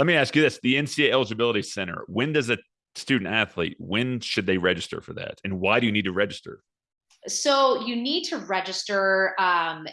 Let me ask you this: the NCAA Eligibility Center. When does a student athlete? When should they register for that, and why do you need to register? So you need to register um,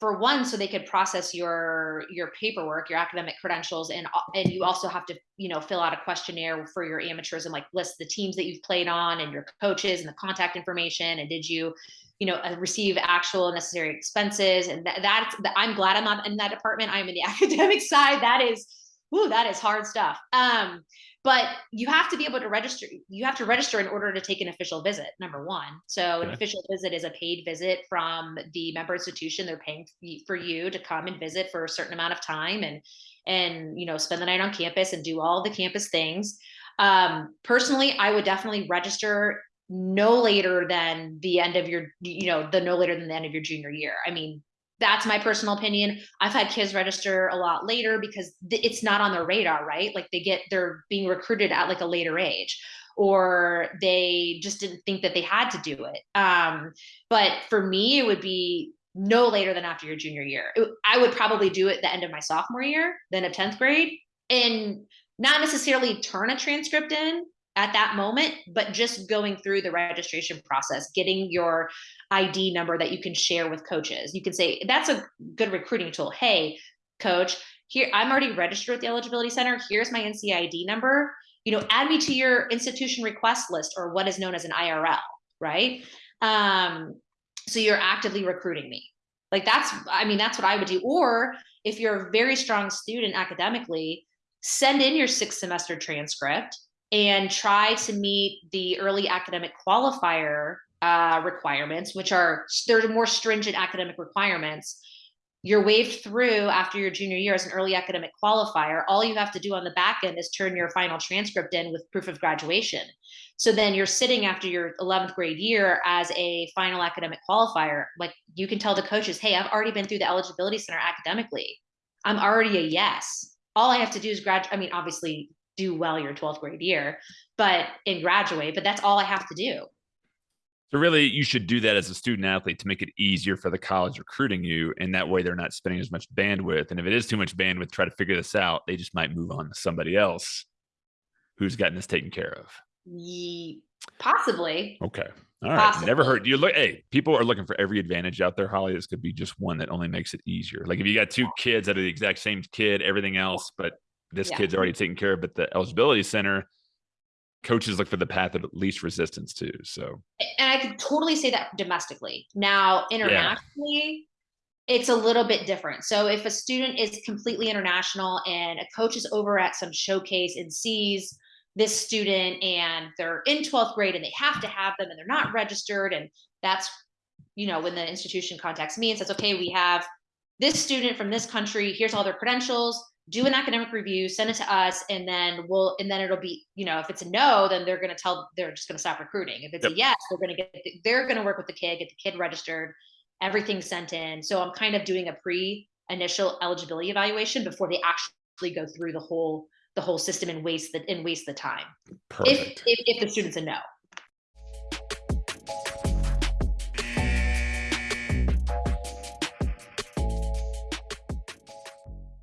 for one, so they could process your your paperwork, your academic credentials, and and you also have to you know fill out a questionnaire for your amateurs and like list the teams that you've played on and your coaches and the contact information and did you you know uh, receive actual necessary expenses and that, that's I'm glad I'm not in that department. I'm in the academic side. That is, ooh, that is hard stuff. Um, but you have to be able to register you have to register in order to take an official visit number one so okay. an official visit is a paid visit from the member institution they're paying for you to come and visit for a certain amount of time and and you know spend the night on campus and do all the campus things um, personally i would definitely register no later than the end of your you know the no later than the end of your junior year i mean that's my personal opinion. I've had kids register a lot later because it's not on their radar, right? Like they get, they're being recruited at like a later age or they just didn't think that they had to do it. Um, but for me, it would be no later than after your junior year. I would probably do it the end of my sophomore year, then of 10th grade, and not necessarily turn a transcript in at that moment, but just going through the registration process, getting your ID number that you can share with coaches. You can say, that's a good recruiting tool. Hey, coach, here, I'm already registered at the Eligibility Center. Here's my NCID number. You know, add me to your institution request list or what is known as an IRL, right? Um, so you're actively recruiting me. Like that's, I mean, that's what I would do. Or if you're a very strong student academically, send in your sixth semester transcript and try to meet the early academic qualifier uh, requirements, which are there's more stringent academic requirements. You're waived through after your junior year as an early academic qualifier. All you have to do on the back end is turn your final transcript in with proof of graduation. So then you're sitting after your 11th grade year as a final academic qualifier. Like you can tell the coaches, hey, I've already been through the eligibility center academically. I'm already a yes. All I have to do is graduate. I mean, obviously do well your 12th grade year, but and graduate, but that's all I have to do. So really, you should do that as a student athlete to make it easier for the college recruiting you, and that way they're not spending as much bandwidth. And if it is too much bandwidth, try to figure this out. They just might move on to somebody else who's gotten this taken care of. possibly. Okay. All right. Possibly. Never heard. You look. Hey, people are looking for every advantage out there. Holly, this could be just one that only makes it easier. Like if you got two kids that are the exact same kid, everything else, but this yeah. kid's already taken care of. But the eligibility center, coaches look for the path of least resistance too. So, and I could totally say that domestically. Now, internationally, yeah. it's a little bit different. So, if a student is completely international and a coach is over at some showcase and sees this student and they're in 12th grade and they have to have them and they're not registered, and that's you know when the institution contacts me and says, okay, we have this student from this country. Here's all their credentials do an academic review, send it to us, and then we'll, and then it'll be, you know, if it's a no, then they're going to tell, they're just going to stop recruiting. If it's yep. a yes, they're going to get, they're going to work with the kid, get the kid registered, everything sent in. So I'm kind of doing a pre initial eligibility evaluation before they actually go through the whole, the whole system and waste the, and waste the time. Perfect. If, if, if the student's a no.